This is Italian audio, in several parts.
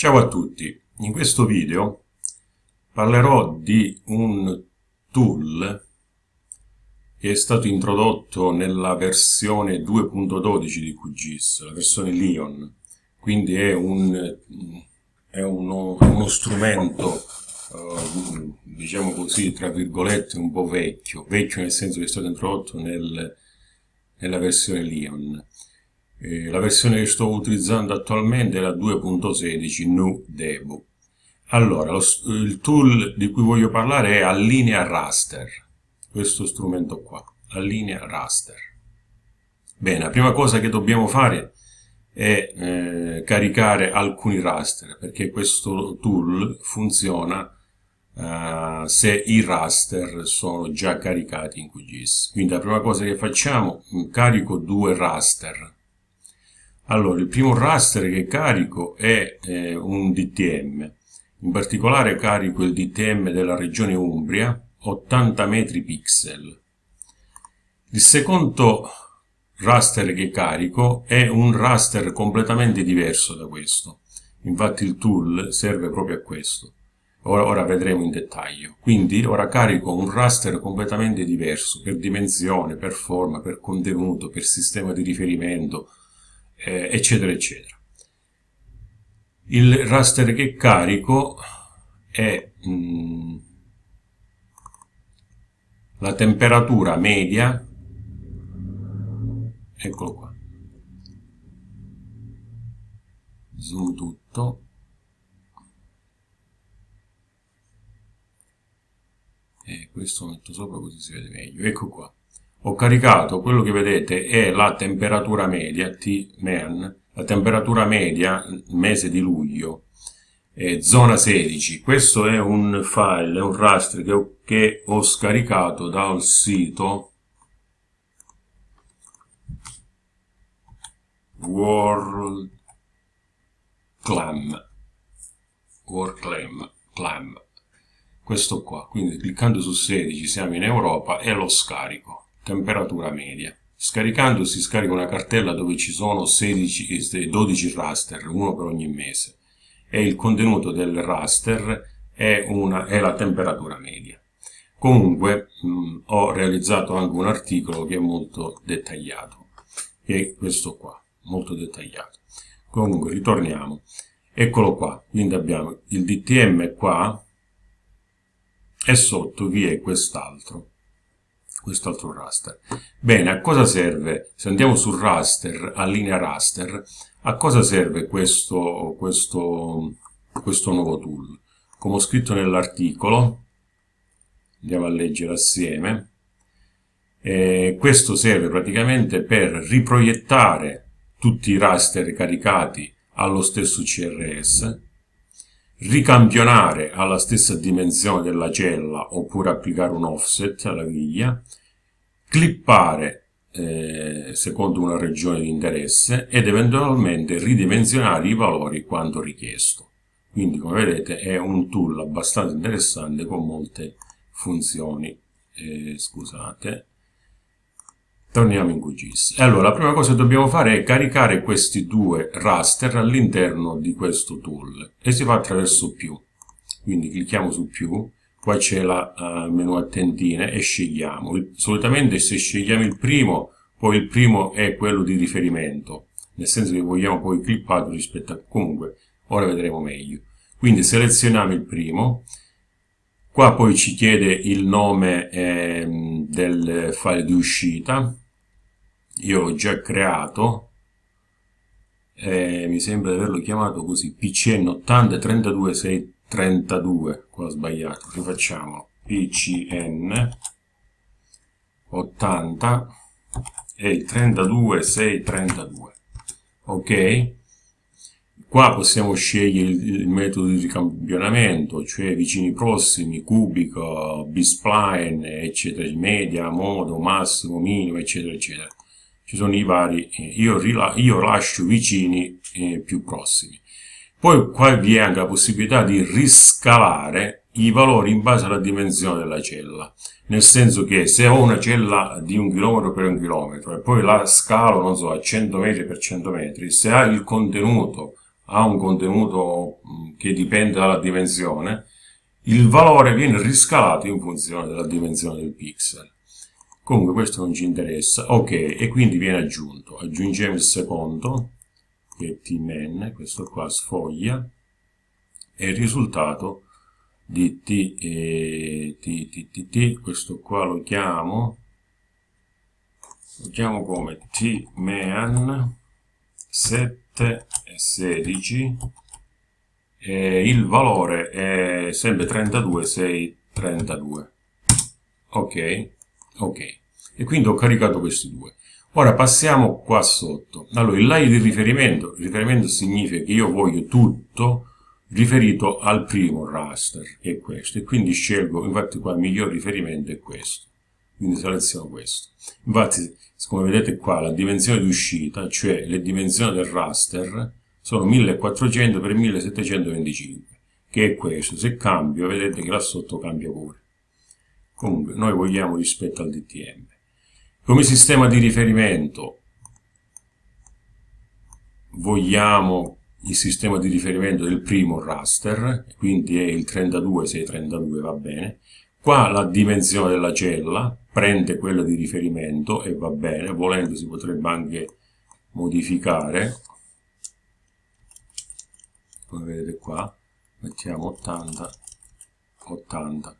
Ciao a tutti, in questo video parlerò di un tool che è stato introdotto nella versione 2.12 di QGIS, la versione Lion, quindi è, un, è uno, uno, strumento, uh, diciamo così, tra virgolette, un po' vecchio, vecchio nel senso che è stato introdotto nel, nella versione Lion eh, la versione che sto utilizzando attualmente è la 2.16 Nu Debo. Allora, lo, il tool di cui voglio parlare è Allinea Raster, questo strumento qua, Allinea Raster. Bene, la prima cosa che dobbiamo fare è eh, caricare alcuni raster, perché questo tool funziona uh, se i raster sono già caricati in QGIS. Quindi la prima cosa che facciamo, carico due raster allora, il primo raster che carico è eh, un DTM, in particolare carico il DTM della regione Umbria, 80 metri pixel. Il secondo raster che carico è un raster completamente diverso da questo, infatti il tool serve proprio a questo. Ora, ora, vedremo in dettaglio. Quindi ora carico un raster completamente diverso per dimensione, per forma, per contenuto, per sistema di riferimento, eh, eccetera eccetera. Il raster che carico è mh, mm, la temperatura media, eccolo qua, zoom tutto, e questo metto sopra così si vede meglio, ecco qua ho caricato quello che vedete è la temperatura media T-MEN, la temperatura media mese di luglio, eh, zona 16. Questo è un file, è un raster che ho, che ho scaricato dal sito World Clam. World Clam. Clam. Questo qua, quindi cliccando su 16 siamo in Europa e lo scarico temperatura media. Scaricando si scarica una cartella dove ci sono 16, 12 raster, uno per ogni mese, e il contenuto del raster è, una, è la temperatura media. Comunque mh, ho realizzato anche un articolo che è molto dettagliato, che è questo qua, molto dettagliato. Comunque ritorniamo, eccolo qua, quindi abbiamo il DTM qua e sotto vi è quest'altro quest'altro raster. Bene, a cosa serve? Se andiamo sul raster, a linea raster, a cosa serve questo, questo, questo nuovo tool? Come ho scritto nell'articolo, andiamo a leggere assieme, eh, questo serve praticamente per riproiettare tutti i raster caricati allo stesso CRS, ricampionare alla stessa dimensione della cella oppure applicare un offset alla griglia, clippare eh, secondo una regione di interesse ed eventualmente ridimensionare i valori quanto richiesto. Quindi come vedete è un tool abbastanza interessante con molte funzioni. Eh, scusate, Torniamo in QGIS. Allora, la prima cosa che dobbiamo fare è caricare questi due raster all'interno di questo tool e si fa attraverso più. Quindi clicchiamo su più, qua c'è il uh, menu a tendine e scegliamo. Il, solitamente se scegliamo il primo, poi il primo è quello di riferimento, nel senso che vogliamo poi clippato rispetto a... comunque, ora vedremo meglio. Quindi selezioniamo il primo, qua poi ci chiede il nome eh, del file di uscita, io l'ho già creato eh, mi sembra di averlo chiamato così pcn 80 32 632 qua ho sbagliato rifacciamo pcn 80 e 32 632 ok qua possiamo scegliere il, metodo di ricampionamento cioè vicini prossimi cubico b-spline eccetera media modo massimo minimo eccetera eccetera ci sono i vari, eh, io, io lascio vicini eh, più prossimi. Poi qua vi è anche la possibilità di riscalare i valori in base alla dimensione della cella, nel senso che se ho una cella di un chilometro per un chilometro e poi la scalo, non so, a 100 metri per 100 metri, se ha il contenuto, ha un contenuto che dipende dalla dimensione, il valore viene riscalato in funzione della dimensione del pixel. Comunque questo non ci interessa. Ok, e quindi viene aggiunto. Aggiungiamo il secondo, che è tmin, questo qua sfoglia, e il risultato di t, eh, t, t, t, t, questo qua lo chiamo, lo chiamo come tman 7 e 16 e il valore è sempre 32 6 32 ok ok. E quindi ho caricato questi due. Ora passiamo qua sotto. Allora il layer di riferimento. Riferimento significa che io voglio tutto riferito al primo raster che è questo. E quindi scelgo infatti qua il miglior riferimento è questo quindi seleziono questo. Infatti come vedete qua la dimensione di uscita cioè le dimensioni del raster sono 1400 per 1725 che è questo. Se cambio vedete che là sotto cambia pure. Comunque noi vogliamo rispetto al DTM come sistema di riferimento vogliamo il sistema di riferimento del primo raster quindi è il 32632 va bene qua la dimensione della cella prende quella di riferimento e va bene volendo si potrebbe anche modificare. Come vedete qua mettiamo 80 80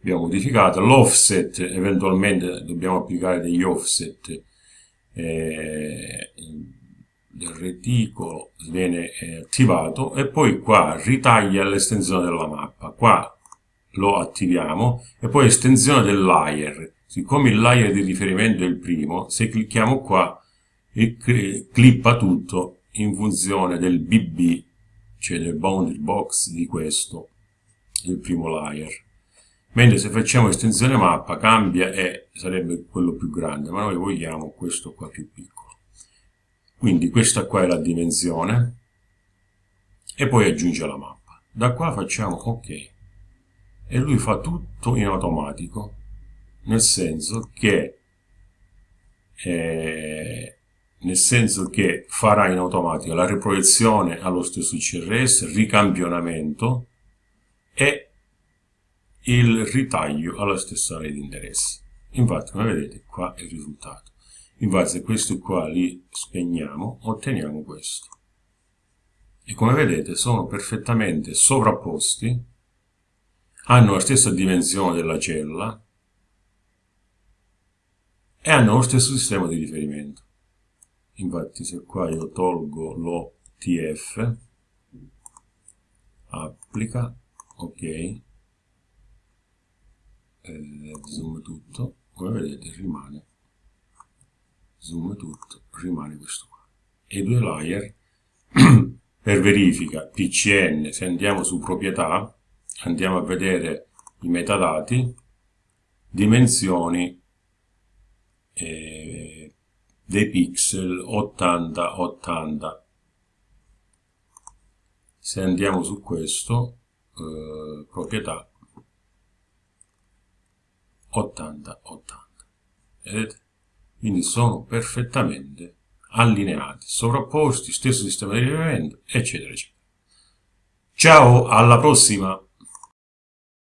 abbiamo modificato l'offset eventualmente dobbiamo applicare degli offset eh, del reticolo viene eh, attivato e poi qua ritaglia l'estensione della mappa. Qua lo attiviamo e poi estensione del layer siccome il layer di riferimento è il primo se clicchiamo qua clippa tutto in funzione del BB, cioè del boundary box di questo, del primo layer. Mentre se facciamo estensione mappa cambia e sarebbe quello più grande, ma noi vogliamo questo qua più piccolo. Quindi questa qua è la dimensione e poi aggiunge la mappa. Da qua facciamo ok e lui fa tutto in automatico, nel senso che eh, nel senso che farà in automatico la riproiezione allo stesso CRS, ricampionamento e il ritaglio alla stessa area di interesse. Infatti, come vedete, qua è il risultato. Infatti, se questi qua li spegniamo, otteniamo questo. E come vedete, sono perfettamente sovrapposti, hanno la stessa dimensione della cella e hanno lo stesso sistema di riferimento. Infatti se qua io tolgo l'OTF applica ok eh, zoom tutto come vedete rimane zoom tutto rimane questo qua. E due layer per verifica PCN se andiamo su proprietà andiamo a vedere i metadati dimensioni eh, dei pixel 80-80 se andiamo su questo eh, proprietà 80-80 vedete? quindi sono perfettamente allineati, sovrapposti, stesso sistema di riferimento eccetera eccetera. Ciao alla prossima